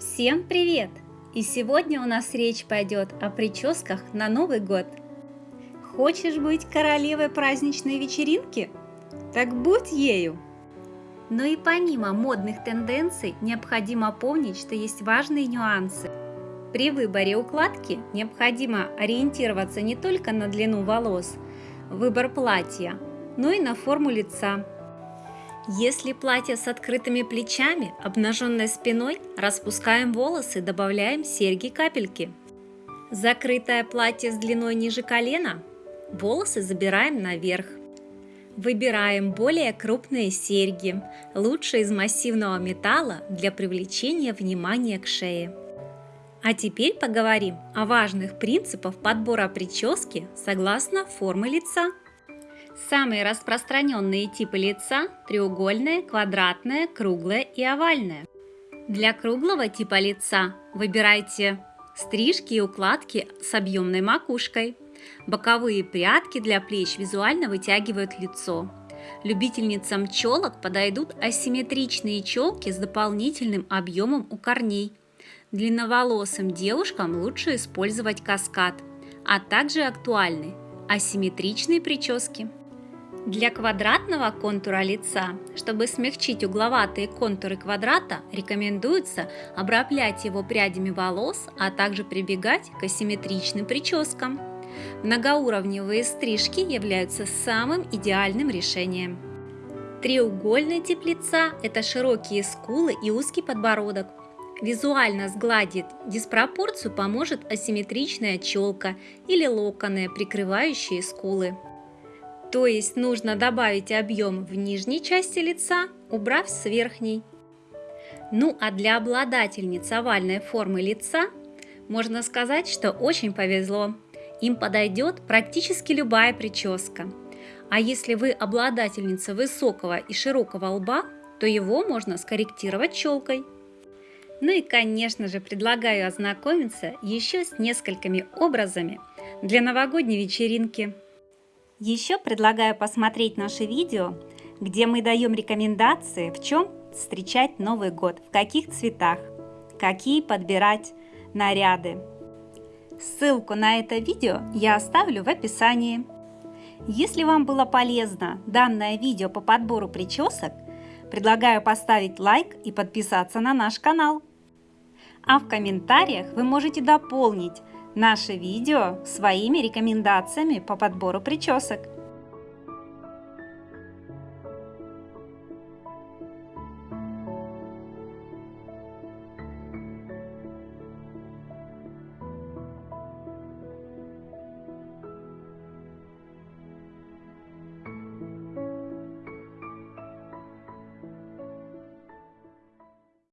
Всем привет! И сегодня у нас речь пойдет о прическах на Новый год. Хочешь быть королевой праздничной вечеринки? Так будь ею! Но и помимо модных тенденций необходимо помнить, что есть важные нюансы. При выборе укладки необходимо ориентироваться не только на длину волос, выбор платья, но и на форму лица. Если платье с открытыми плечами, обнаженной спиной, распускаем волосы, добавляем серьги-капельки. Закрытое платье с длиной ниже колена, волосы забираем наверх. Выбираем более крупные серьги, лучше из массивного металла для привлечения внимания к шее. А теперь поговорим о важных принципах подбора прически согласно формы лица. Самые распространенные типы лица – треугольное, квадратное, круглое и овальное. Для круглого типа лица выбирайте стрижки и укладки с объемной макушкой. Боковые прядки для плеч визуально вытягивают лицо. Любительницам челок подойдут асимметричные челки с дополнительным объемом у корней. Длинноволосым девушкам лучше использовать каскад, а также актуальны асимметричные прически. Для квадратного контура лица, чтобы смягчить угловатые контуры квадрата, рекомендуется обраплять его прядями волос, а также прибегать к асимметричным прическам. Многоуровневые стрижки являются самым идеальным решением. Треугольный тип лица – это широкие скулы и узкий подбородок. Визуально сгладить диспропорцию поможет асимметричная челка или локоны, прикрывающие скулы. То есть нужно добавить объем в нижней части лица, убрав с верхней. Ну а для обладательниц овальной формы лица можно сказать, что очень повезло. Им подойдет практически любая прическа. А если вы обладательница высокого и широкого лба, то его можно скорректировать челкой. Ну и, конечно же, предлагаю ознакомиться еще с несколькими образами для новогодней вечеринки. Еще предлагаю посмотреть наше видео, где мы даем рекомендации, в чем встречать Новый год, в каких цветах, какие подбирать наряды. Ссылку на это видео я оставлю в описании. Если вам было полезно данное видео по подбору причесок, предлагаю поставить лайк и подписаться на наш канал. А в комментариях вы можете дополнить наше видео своими рекомендациями по подбору причесок.